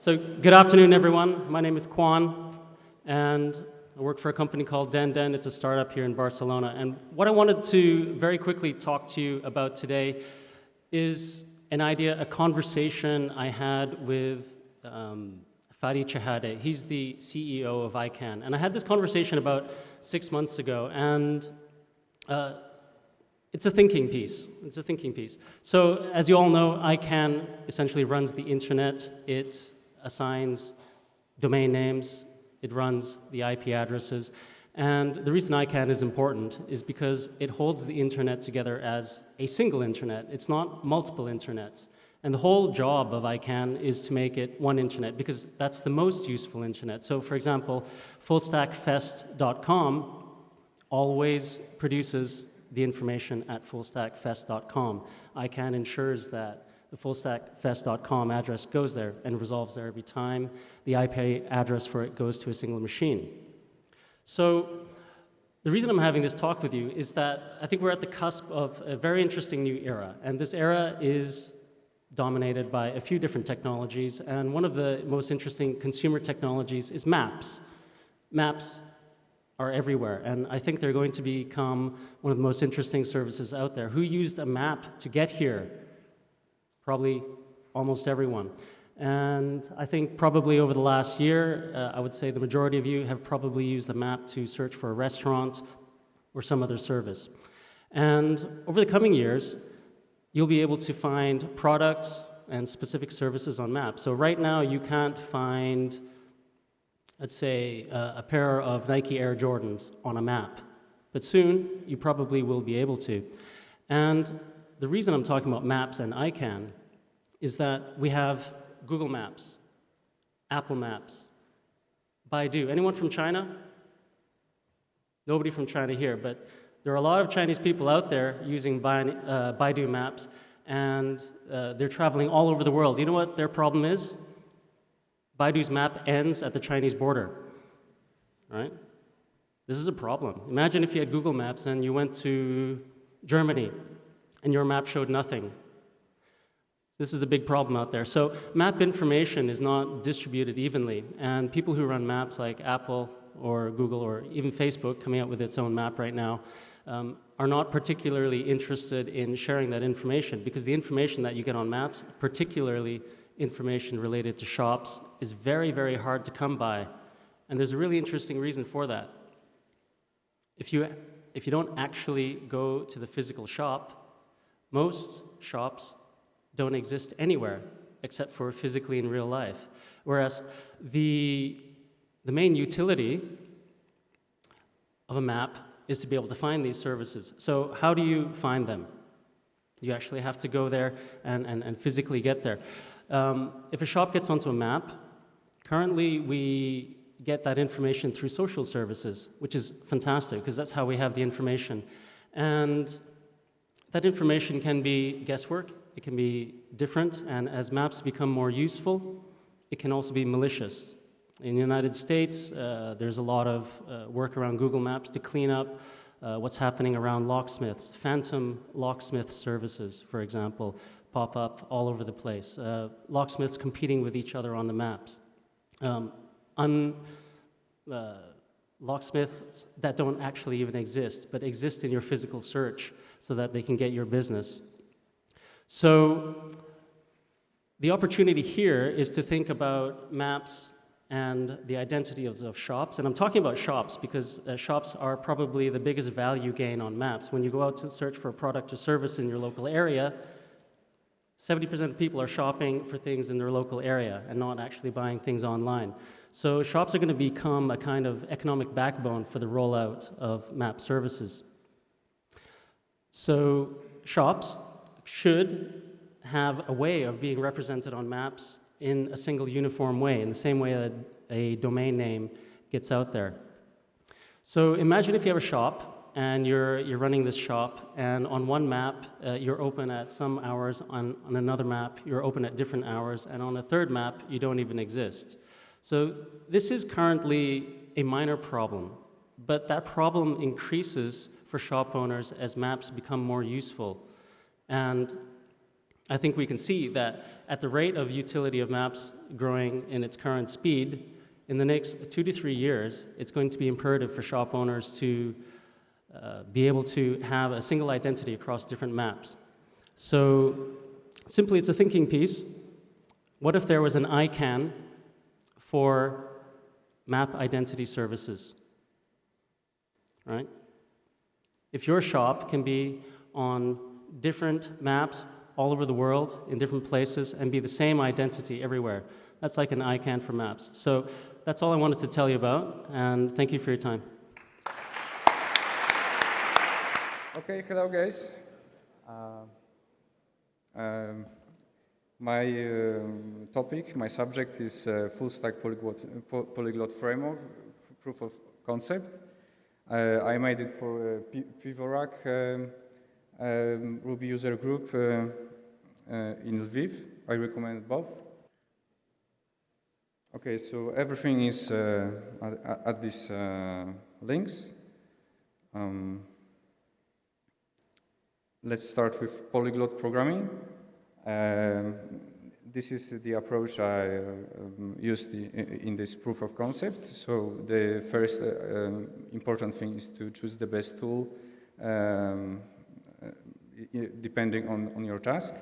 So good afternoon, everyone. My name is Kwan, and I work for a company called Den Den. It's a startup here in Barcelona. And what I wanted to very quickly talk to you about today is an idea, a conversation I had with um, Fadi Chehadé. He's the CEO of ICANN. And I had this conversation about six months ago, and uh, it's a thinking piece. It's a thinking piece. So as you all know, ICANN essentially runs the internet. It assigns domain names. It runs the IP addresses. And the reason ICANN is important is because it holds the internet together as a single internet. It's not multiple internets. And the whole job of ICANN is to make it one internet because that's the most useful internet. So for example, fullstackfest.com always produces the information at fullstackfest.com. ICANN ensures that the fullstackfest.com address goes there and resolves there every time. The IP address for it goes to a single machine. So the reason I'm having this talk with you is that I think we're at the cusp of a very interesting new era. And this era is dominated by a few different technologies. And one of the most interesting consumer technologies is maps. Maps are everywhere. And I think they're going to become one of the most interesting services out there. Who used a map to get here? Probably almost everyone. And I think probably over the last year, uh, I would say the majority of you have probably used a map to search for a restaurant or some other service. And over the coming years, you'll be able to find products and specific services on maps. So right now, you can't find let's say, uh, a pair of Nike Air Jordans on a map. But soon, you probably will be able to. And the reason I'm talking about maps and ICANN is that we have Google Maps, Apple Maps, Baidu. Anyone from China? Nobody from China here, but there are a lot of Chinese people out there using uh, Baidu Maps, and uh, they're traveling all over the world. You know what their problem is? Baidu's map ends at the Chinese border, right? This is a problem. Imagine if you had Google Maps and you went to Germany and your map showed nothing. This is a big problem out there. So map information is not distributed evenly, and people who run maps like Apple or Google or even Facebook, coming out with its own map right now, um, are not particularly interested in sharing that information because the information that you get on maps, particularly information related to shops is very, very hard to come by. And there's a really interesting reason for that. If you, if you don't actually go to the physical shop, most shops don't exist anywhere except for physically in real life. Whereas the, the main utility of a map is to be able to find these services. So how do you find them? You actually have to go there and, and, and physically get there. Um, if a shop gets onto a map, currently we get that information through social services, which is fantastic because that's how we have the information. And that information can be guesswork, it can be different, and as maps become more useful, it can also be malicious. In the United States, uh, there's a lot of uh, work around Google Maps to clean up uh, what's happening around locksmiths, phantom locksmith services, for example, pop up all over the place. Uh, locksmiths competing with each other on the maps. Um, un, uh, locksmiths that don't actually even exist, but exist in your physical search so that they can get your business. So the opportunity here is to think about maps and the identity of, of shops. And I'm talking about shops because uh, shops are probably the biggest value gain on maps. When you go out to search for a product or service in your local area, 70% of people are shopping for things in their local area and not actually buying things online. So shops are going to become a kind of economic backbone for the rollout of map services. So shops should have a way of being represented on maps in a single uniform way, in the same way that a domain name gets out there. So imagine if you have a shop and you're, you're running this shop, and on one map, uh, you're open at some hours, on, on another map, you're open at different hours, and on a third map, you don't even exist. So this is currently a minor problem, but that problem increases for shop owners as maps become more useful. And I think we can see that at the rate of utility of maps growing in its current speed, in the next two to three years, it's going to be imperative for shop owners to uh, be able to have a single identity across different maps. So simply, it's a thinking piece. What if there was an ICANN for map identity services? Right? If your shop can be on different maps all over the world in different places and be the same identity everywhere, that's like an ICANN for maps. So that's all I wanted to tell you about, and thank you for your time. Okay, hello guys. Uh, um, my um, topic, my subject is uh, full stack polyglot, polyglot framework, proof of concept. Uh, I made it for uh, Pivorak um, um, Ruby user group uh, uh, in Lviv. I recommend both. Okay, so everything is uh, at, at, these links. Um, let's start with polyglot programming. This is the approach I uh, um, used in this proof of concept. So the first uh, um, important thing is to choose the best tool um, uh, depending on, on your task.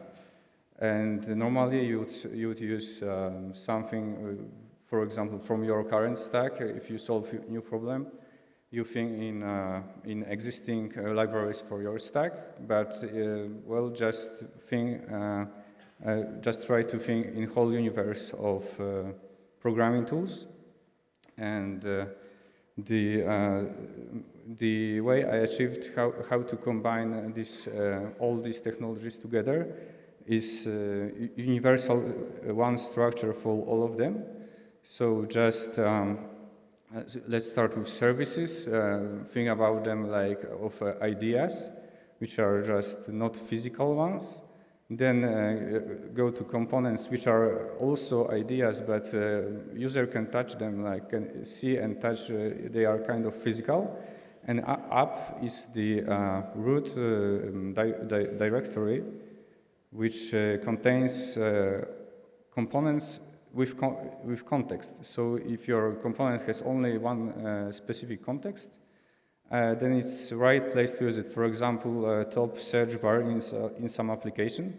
And normally you would, you would use um, something, uh, for example, from your current stack, if you solve a new problem, you think in, uh, in existing uh, libraries for your stack, but, well, just think uh, just try to think in whole universe of uh, programming tools. And uh, the, the way I achieved how, how to combine this, all these technologies together is universal one structure for all of them. So just um, let's start with services. Uh, think about them like of uh, ideas, which are just not physical ones. Then uh, go to components, which are also ideas, but uh, user can touch them, like can see and touch. Uh, they are kind of physical. And app is the uh, root uh, um, di di directory, which uh, contains components with, con with context. So if your component has only one specific context, uh, then it's right place to use it. For example, uh, top search bar in, uh, in some application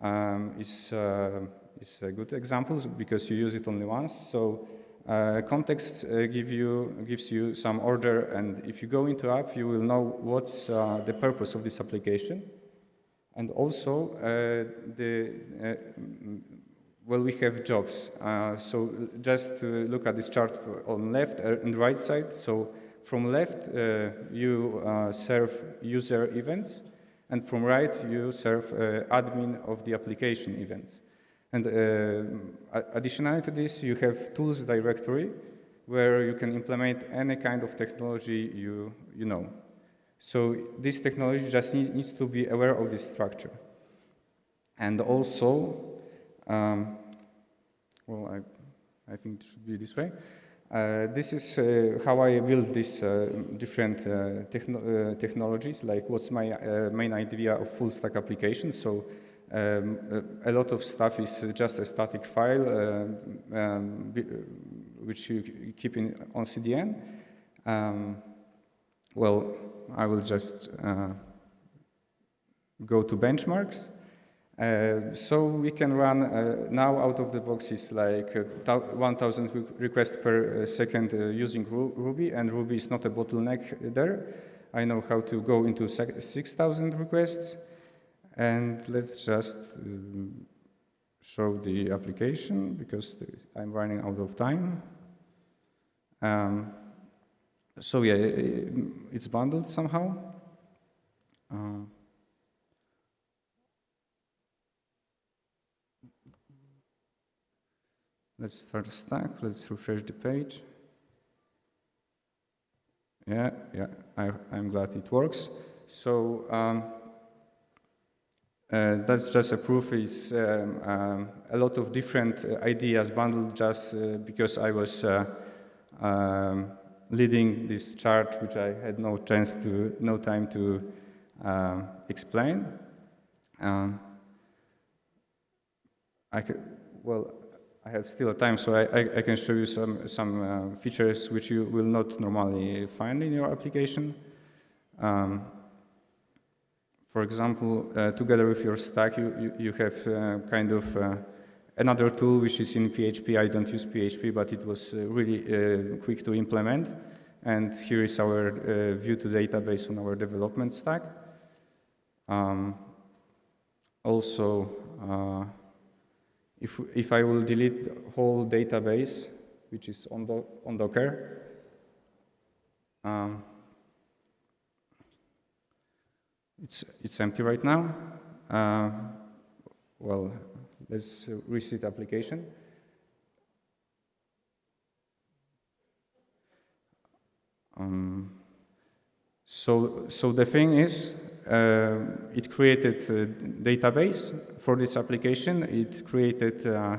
um, is, uh, is a good example because you use it only once. So uh, context uh, give you, gives you some order and if you go into app, you will know what's the purpose of this application. And also, the well, we have jobs. Uh, so just look at this chart on left and right side. So from left, uh, you uh, serve user events, and from right, you serve uh, admin of the application events. And additionally to this, you have tools directory, where you can implement any kind of technology you, you know. So this technology just need, needs to be aware of this structure. And also, um, well, I, I think it should be this way. Uh, this is uh, how I build these uh, different uh, techno uh, technologies, like what's my uh, main idea of full stack application. So um, a lot of stuff is just a static file, um, which you keep in, on CDN. Um, well, I will just go to benchmarks. Uh, so we can run uh, now out of the box is like uh, 1000 requests per uh, second using Ru Ruby and Ruby is not a bottleneck there. I know how to go into 6000 requests and let's just um, show the application because I'm running out of time. Um, so yeah, it's bundled somehow. Let's start a stack. Let's refresh the page. Yeah, yeah, I, am glad it works. So um, uh, that's just a proof. It's um, um, a lot of different uh, ideas bundled just uh, because I was uh, um, leading this chart, which I had no chance to, no time to um, explain. Um, I can, well, I have still a time, so I, I, I can show you some, some uh, features which you will not normally find in your application. Um, for example, uh, together with your stack, you, you, you have uh, kind of uh, another tool which is in PHP. I don't use PHP, but it was uh, really uh, quick to implement. And here is our view to database on our development stack. Um, also, if, if I will delete the whole database, which is on, do, on Docker, um, it's, it's empty right now. Uh, well, let's reset application. Um, so, so the thing is, uh, it created a database for this application. It created uh,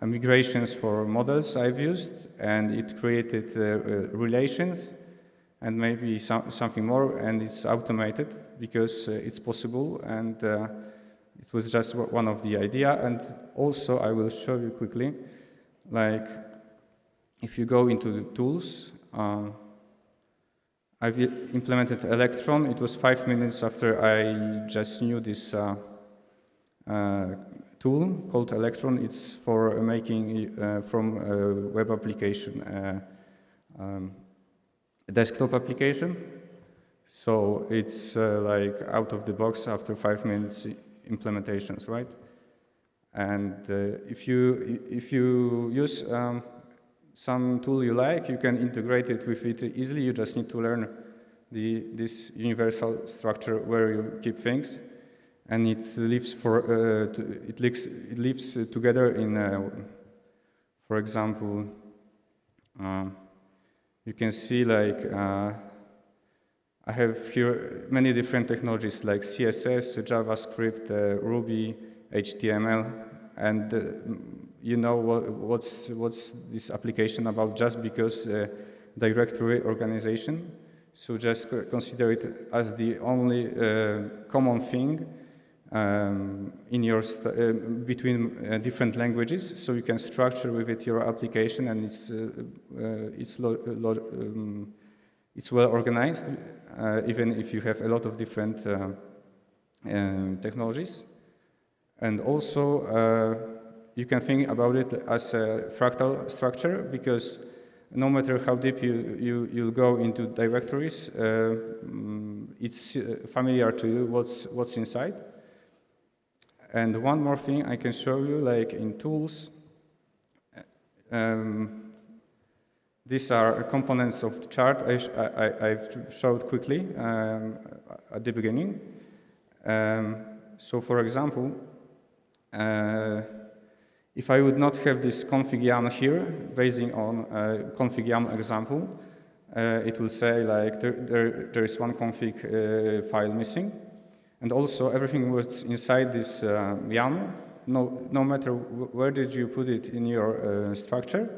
migrations for models I've used, and it created uh, uh, relations and maybe some, something more, and it's automated because uh, it's possible, and uh, it was just one of the idea. And also, I will show you quickly, like, if you go into the tools, um, I've implemented Electron. It was five minutes after I just knew this uh, uh, tool called Electron. It's for making uh, from web application, uh, um, a desktop application. So it's uh, like out of the box after five minutes implementations, right? And uh, if you if you use um, some tool you like, you can integrate it with it easily. You just need to learn the, this universal structure where you keep things. And it lives, for, uh, it lives, it lives together in, uh, for example, uh, you can see like, uh, I have here many different technologies like CSS, JavaScript, Ruby, HTML, and uh, you know what, what's, what's this application about just because uh, directory organization. So just consider it as the only uh, common thing um, in your uh, between uh, different languages. So you can structure with it your application, and it's uh, uh, it's um, it's well organized, even if you have a lot of different um, technologies. And also you can think about it as a fractal structure because no matter how deep you, you, you'll go into directories, uh, mm, it's uh, familiar to you what's, what's inside. And one more thing I can show you, like in tools, um, these are components of the chart I, I, have showed quickly um, at the beginning. Um, so for example, uh, if I would not have this config here, basing on a config example, uh, it will say like there, there, there is one config uh, file missing. And also everything was inside this uh, YAM, no, no matter where did you put it in your uh, structure,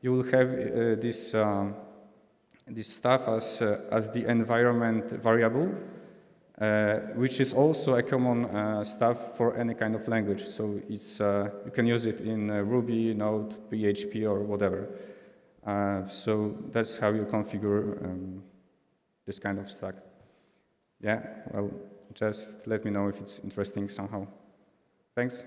you will have uh, this, um, this stuff as, uh, as the environment variable uh, which is also a common uh, stuff for any kind of language. So it's, uh, you can use it in uh, Ruby, Node, PHP, or whatever. Uh, so that's how you configure um, this kind of stack. Yeah, well, just let me know if it's interesting somehow. Thanks.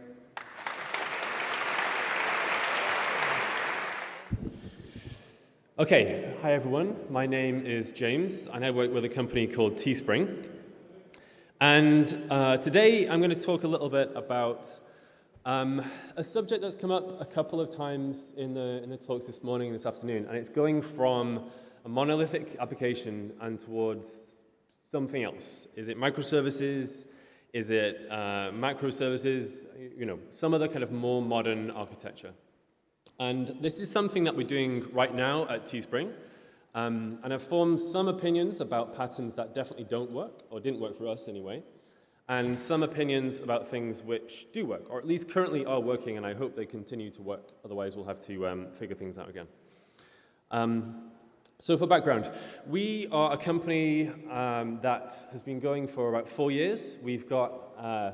Okay, hi everyone. My name is James, and I work with a company called Teespring. And uh, today I'm going to talk a little bit about um, a subject that's come up a couple of times in the, in the talks this morning and this afternoon, and it's going from a monolithic application and towards something else. Is it microservices? Is it uh, macroservices? You know, some other kind of more modern architecture. And this is something that we're doing right now at Teespring. Um, and I've formed some opinions about patterns that definitely don't work, or didn't work for us anyway, and some opinions about things which do work, or at least currently are working, and I hope they continue to work. Otherwise, we'll have to um, figure things out again. Um, so for background, we are a company um, that has been going for about four years. We've got uh,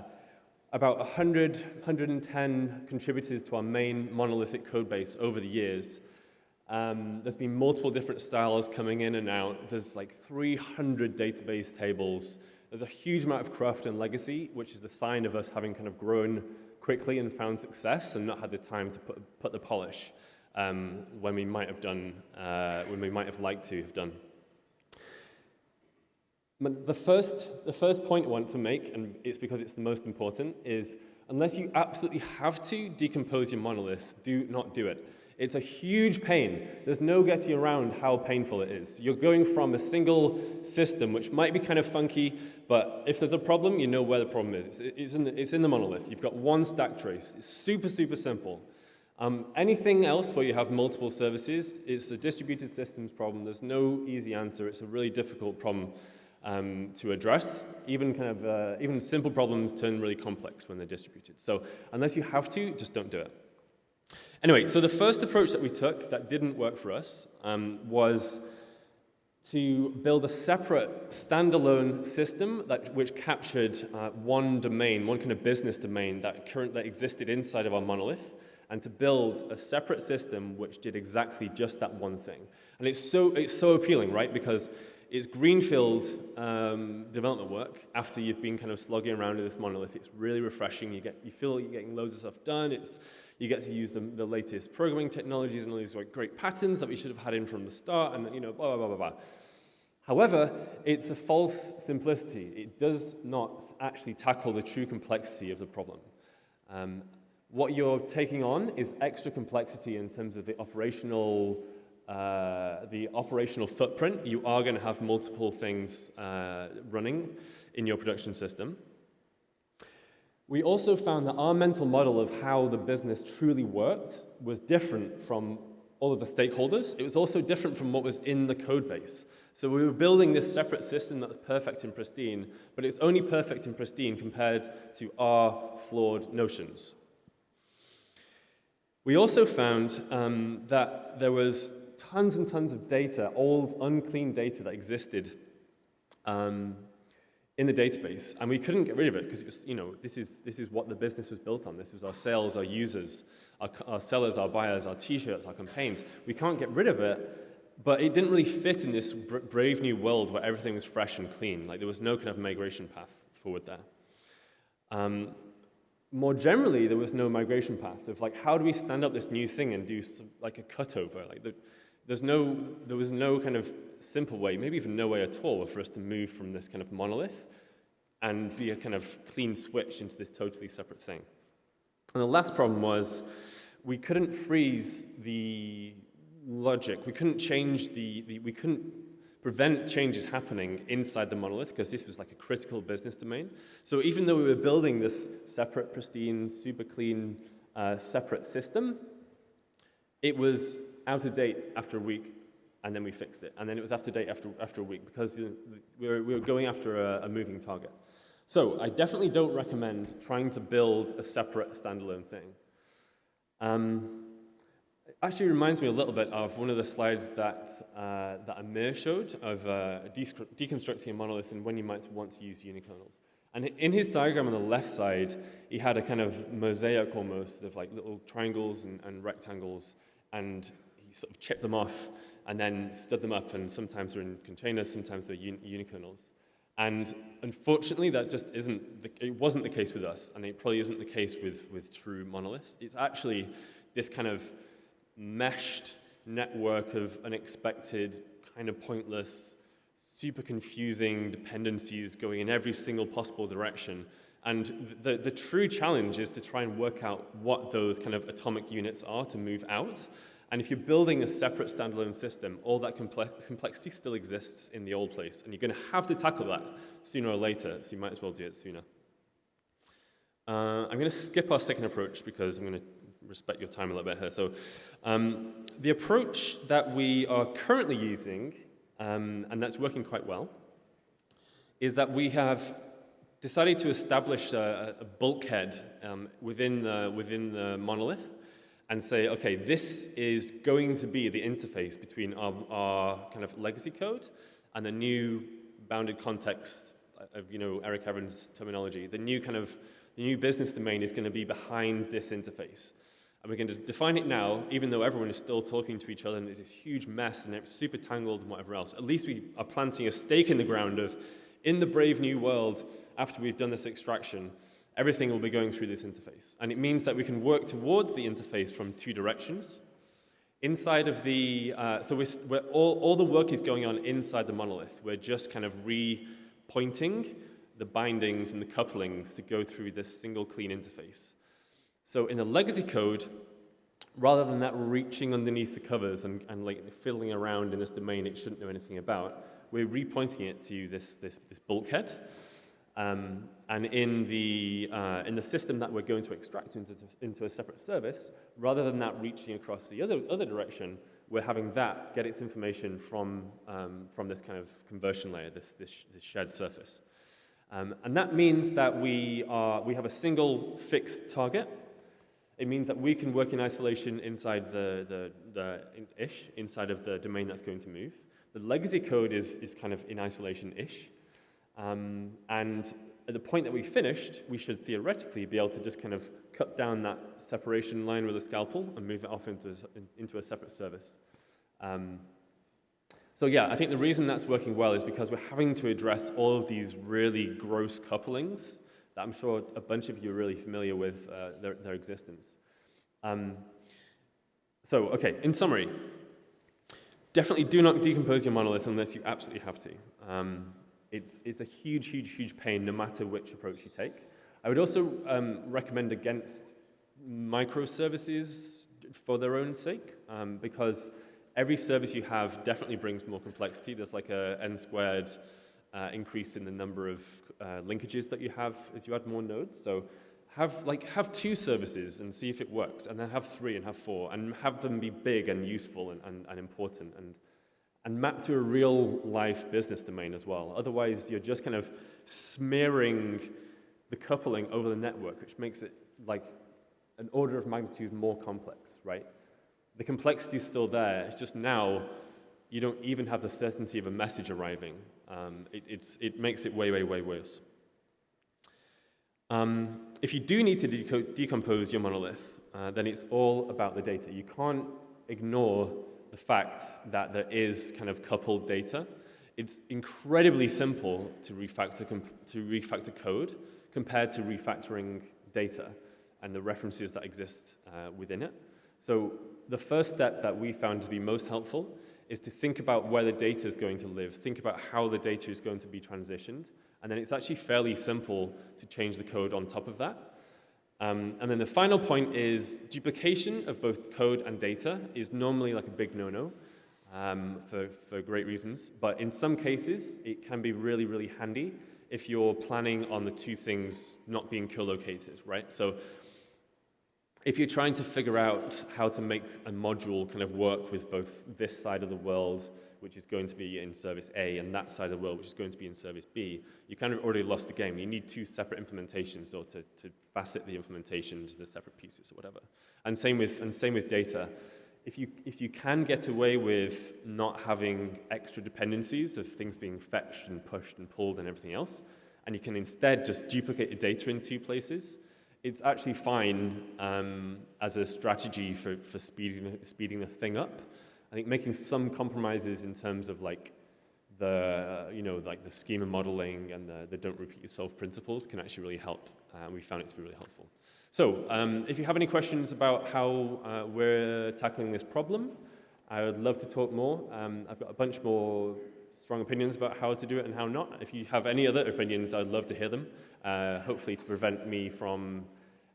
about 100, 110 contributors to our main monolithic code base over the years. Um, there's been multiple different styles coming in and out. There's like 300 database tables. There's a huge amount of cruft and legacy, which is the sign of us having kind of grown quickly and found success and not had the time to put, put the polish um, when we might have done, uh, when we might have liked to have done. The first, the first point I want to make, and it's because it's the most important, is unless you absolutely have to decompose your monolith, do not do it. It's a huge pain. There's no getting around how painful it is. You're going from a single system, which might be kind of funky, but if there's a problem, you know where the problem is. It's, it's, in, the, it's in the monolith. You've got one stack trace. It's super, super simple. Um, anything else where you have multiple services is a distributed systems problem. There's no easy answer. It's a really difficult problem um, to address. Even kind of uh, even simple problems turn really complex when they're distributed. So unless you have to, just don't do it. Anyway, so the first approach that we took that didn't work for us um, was to build a separate standalone system that, which captured uh, one domain, one kind of business domain that, current, that existed inside of our monolith, and to build a separate system which did exactly just that one thing. And it's so, it's so appealing, right? Because it's greenfield um, development work after you've been kind of slogging around in this monolith. It's really refreshing. You, get, you feel you're getting loads of stuff done. It's, you get to use the, the latest programming technologies and all these like, great patterns that we should have had in from the start and you know, blah, blah, blah, blah, blah. However, it's a false simplicity. It does not actually tackle the true complexity of the problem. Um, what you're taking on is extra complexity in terms of the operational uh, the operational footprint, you are going to have multiple things uh, running in your production system. We also found that our mental model of how the business truly worked was different from all of the stakeholders. It was also different from what was in the code base. So we were building this separate system that's perfect and pristine, but it's only perfect and pristine compared to our flawed notions. We also found um, that there was tons and tons of data, old, unclean data that existed um, in the database, and we couldn't get rid of it because it was, you know, this is, this is what the business was built on. This was our sales, our users, our, our sellers, our buyers, our t-shirts, our campaigns. We can't get rid of it, but it didn't really fit in this brave new world where everything was fresh and clean. Like there was no kind of migration path forward there. Um, more generally, there was no migration path of like, how do we stand up this new thing and do like a cutover? Like the, there's no, there was no kind of simple way, maybe even no way at all, for us to move from this kind of monolith and be a kind of clean switch into this totally separate thing. And the last problem was we couldn't freeze the logic. We couldn't change the, the we couldn't prevent changes happening inside the monolith because this was like a critical business domain. So even though we were building this separate, pristine, super clean, uh, separate system, it was out of date after a week, and then we fixed it. And then it was after date after, after a week because we were, we were going after a, a moving target. So I definitely don't recommend trying to build a separate standalone thing. Um, actually reminds me a little bit of one of the slides that, uh, that Amir showed of uh, deconstructing a monolith and when you might want to use unikernels. And in his diagram on the left side, he had a kind of mosaic almost of like little triangles and, and rectangles, and he sort of chipped them off and then stood them up, and sometimes they're in containers, sometimes they're un unikernels. And unfortunately, that just isn't, the, it wasn't the case with us, and it probably isn't the case with, with true monoliths. It's actually this kind of meshed network of unexpected, kind of pointless, super confusing dependencies going in every single possible direction. And the, the true challenge is to try and work out what those kind of atomic units are to move out. And if you're building a separate standalone system, all that complex complexity still exists in the old place. And you're going to have to tackle that sooner or later, so you might as well do it sooner. Uh, I'm going to skip our second approach because I'm going to respect your time a little bit here. So um, the approach that we are currently using, um, and that's working quite well, is that we have decided to establish a, a bulkhead um, within, the, within the monolith and say, okay, this is going to be the interface between our, our kind of legacy code and the new bounded context of, you know, Eric Evans' terminology, the new kind of, the new business domain is going to be behind this interface. We're going to define it now, even though everyone is still talking to each other and there's this huge mess and it's super tangled and whatever else. At least we are planting a stake in the ground of, in the brave new world, after we've done this extraction, everything will be going through this interface. And it means that we can work towards the interface from two directions. Inside of the, uh, so we're, we're all, all the work is going on inside the monolith. We're just kind of re-pointing the bindings and the couplings to go through this single clean interface. So in the legacy code, rather than that reaching underneath the covers and, and like fiddling around in this domain it shouldn't know anything about, we're repointing it to this, this, this bulkhead. Um, and in the, uh, in the system that we're going to extract into, into a separate service, rather than that reaching across the other, other direction, we're having that get its information from, um, from this kind of conversion layer, this, this, this shared surface. Um, and that means that we, are, we have a single fixed target. It means that we can work in isolation inside the, the, the ish, inside of the domain that's going to move. The legacy code is, is kind of in isolation-ish. Um, and at the point that we finished, we should theoretically be able to just kind of cut down that separation line with a scalpel and move it off into, into a separate service. Um, so yeah, I think the reason that's working well is because we're having to address all of these really gross couplings that I'm sure a bunch of you are really familiar with uh, their, their, existence. Um, so, okay, in summary, definitely do not decompose your monolith unless you absolutely have to. Um, it's, it's a huge, huge, huge pain no matter which approach you take. I would also um, recommend against microservices for their own sake um, because every service you have definitely brings more complexity. There's like a n squared uh, increase in the number of uh, linkages that you have as you add more nodes. So have, like, have two services and see if it works, and then have three and have four, and have them be big and useful and, and, and important. And and map to a real life business domain as well. Otherwise, you're just kind of smearing the coupling over the network, which makes it like an order of magnitude more complex, right? The complexity is still there. It's just now you don't even have the certainty of a message arriving. Um, it, it makes it way, way, way worse. Um, if you do need to decompose your monolith, uh, then it's all about the data. You can't ignore the fact that there is kind of coupled data. It's incredibly simple to refactor, to refactor code compared to refactoring data and the references that exist uh, within it. So the first step that we found to be most helpful is to think about where the data is going to live, think about how the data is going to be transitioned, and then it's actually fairly simple to change the code on top of that. Um, and then the final point is duplication of both code and data is normally like a big no-no um, for, for great reasons. But in some cases, it can be really, really handy if you're planning on the two things not being co-located, right? So if you're trying to figure out how to make a module kind of work with both this side of the world which is going to be in service A, and that side of the world, which is going to be in service B, you kind of already lost the game. You need two separate implementations or to, to facet the implementation to the separate pieces or whatever. And same with, and same with data. If you, if you can get away with not having extra dependencies of things being fetched and pushed and pulled and everything else, and you can instead just duplicate your data in two places, it's actually fine um, as a strategy for, for speeding, speeding the thing up. I think making some compromises in terms of like the, uh, you know, like the schema modeling and the, the don't repeat yourself principles can actually really help. And uh, we found it to be really helpful. So um, if you have any questions about how uh, we're tackling this problem, I would love to talk more. Um, I've got a bunch more strong opinions about how to do it and how not. If you have any other opinions, I'd love to hear them, uh, hopefully to prevent me from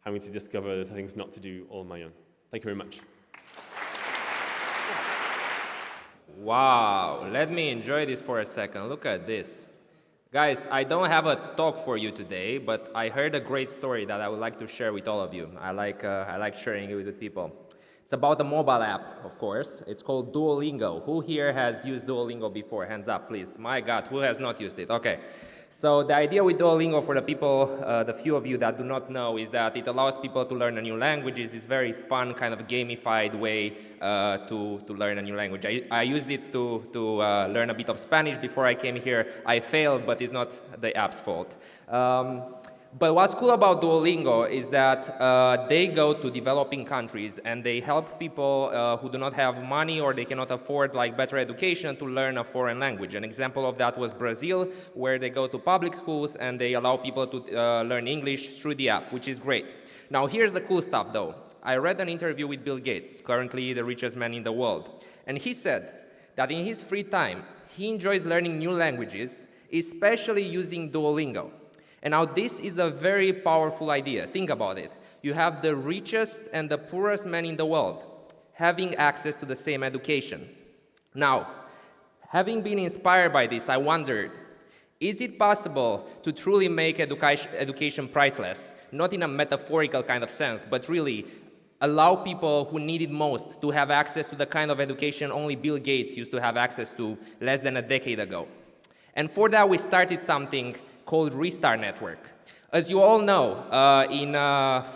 having to discover things not to do all on my own. Thank you very much. Wow, let me enjoy this for a second. Look at this. Guys, I don't have a talk for you today, but I heard a great story that I would like to share with all of you. I like, uh, I like sharing it with people. It's about a mobile app, of course. It's called Duolingo. Who here has used Duolingo before? Hands up, please. My God, who has not used it? Okay. So the idea with Duolingo for the people, uh, the few of you that do not know, is that it allows people to learn a new language. It's this very fun, kind of gamified way uh, to, to learn a new language. I, I used it to, to uh, learn a bit of Spanish before I came here. I failed, but it's not the app's fault. Um, But what's cool about Duolingo is that uh, they go to developing countries and they help people uh, who do not have money or they cannot afford like better education to learn a foreign language. An example of that was Brazil, where they go to public schools and they allow people to uh, learn English through the app, which is great. Now here's the cool stuff though. I read an interview with Bill Gates, currently the richest man in the world, and he said that in his free time, he enjoys learning new languages, especially using Duolingo. And now this is a very powerful idea. Think about it. You have the richest and the poorest man in the world having access to the same education. Now, having been inspired by this, I wondered, is it possible to truly make education, education priceless? Not in a metaphorical kind of sense, but really allow people who need it most to have access to the kind of education only Bill Gates used to have access to less than a decade ago. And for that, we started something called Restart Network. As you all know, uh, in uh,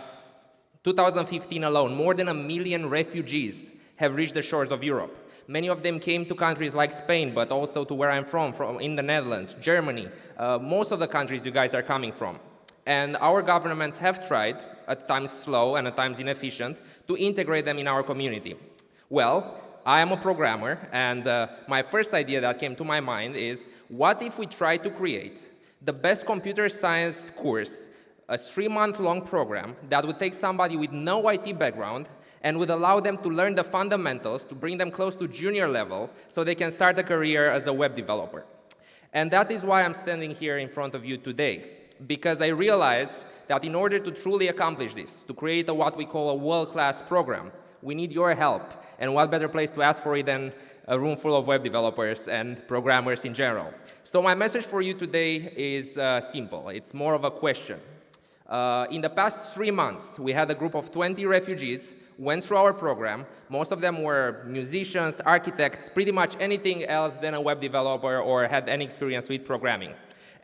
2015 alone, more than a million refugees have reached the shores of Europe. Many of them came to countries like Spain, but also to where I'm from, from in the Netherlands, Germany, uh, most of the countries you guys are coming from. And our governments have tried, at times slow and at times inefficient, to integrate them in our community. Well, I am a programmer, and uh, my first idea that came to my mind is, what if we try to create the best computer science course, a three-month-long program that would take somebody with no IT background and would allow them to learn the fundamentals to bring them close to junior level so they can start a career as a web developer. And that is why I'm standing here in front of you today, because I realize that in order to truly accomplish this, to create a, what we call a world-class program, we need your help. And what better place to ask for it than a room full of web developers and programmers in general. So my message for you today is uh, simple. It's more of a question. Uh, in the past three months, we had a group of 20 refugees went through our program. Most of them were musicians, architects, pretty much anything else than a web developer or had any experience with programming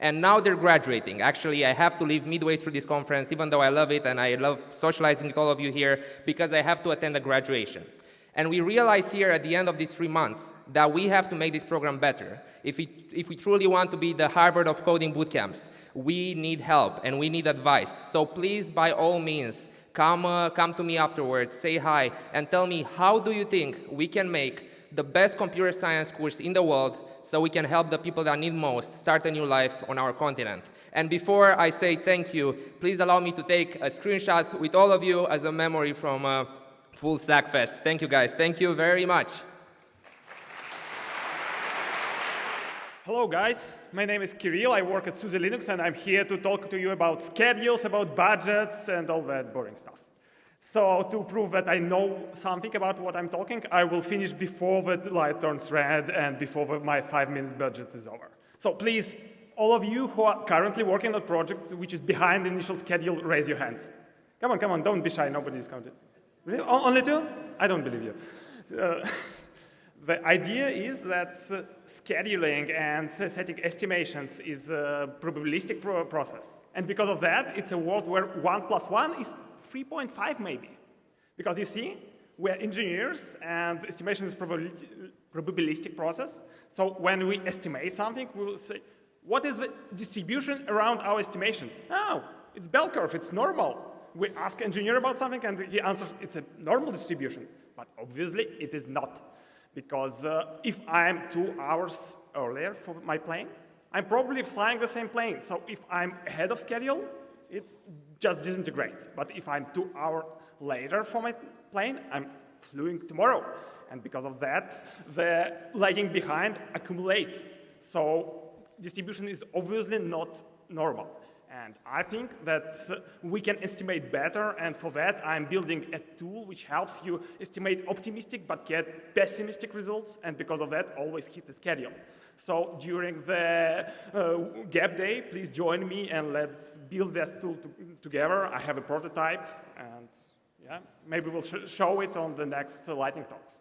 and now they're graduating. Actually, I have to leave midway through this conference, even though I love it and I love socializing with all of you here, because I have to attend a graduation. And we realize here at the end of these three months that we have to make this program better. If we, if we truly want to be the Harvard of coding bootcamps, we need help and we need advice. So please, by all means, come, uh, come to me afterwards, say hi, and tell me how do you think we can make the best computer science course in the world so we can help the people that need most start a new life on our continent. And before I say thank you, please allow me to take a screenshot with all of you as a memory from uh, Full Stack Fest. Thank you guys. Thank you very much. Hello guys, my name is Kirill, I work at SUSE Linux and I'm here to talk to you about schedules, about budgets and all that boring stuff. So to prove that I know something about what I'm talking, I will finish before the light turns red and before my five minute budget is over. So please, all of you who are currently working on a project which is behind the initial schedule, raise your hands. Come on, come on, don't be shy, nobody is counted. Only two? I don't believe you. Uh, the idea is that scheduling and setting estimations is a probabilistic pro process. And because of that, it's a world where one plus one is 3.5 maybe. Because you see, we're engineers and estimation is probabilistic process. So when we estimate something, we'll say, what is the distribution around our estimation? Oh, it's bell curve, it's normal. We ask engineer about something and he answers it's a normal distribution. But obviously it is not. Because uh, if I'm two hours earlier for my plane, I'm probably flying the same plane. So if I'm ahead of schedule, it just disintegrates. But if I'm two hours later for my plane, I'm flying tomorrow. And because of that, the lagging behind accumulates. So distribution is obviously not normal. And I think that we can estimate better, and for that I'm building a tool which helps you estimate optimistic but get pessimistic results, and because of that always hit the schedule. So during the uh, gap day, please join me and let's build this tool to together. I have a prototype, and yeah, maybe we'll sh show it on the next uh, lightning talks.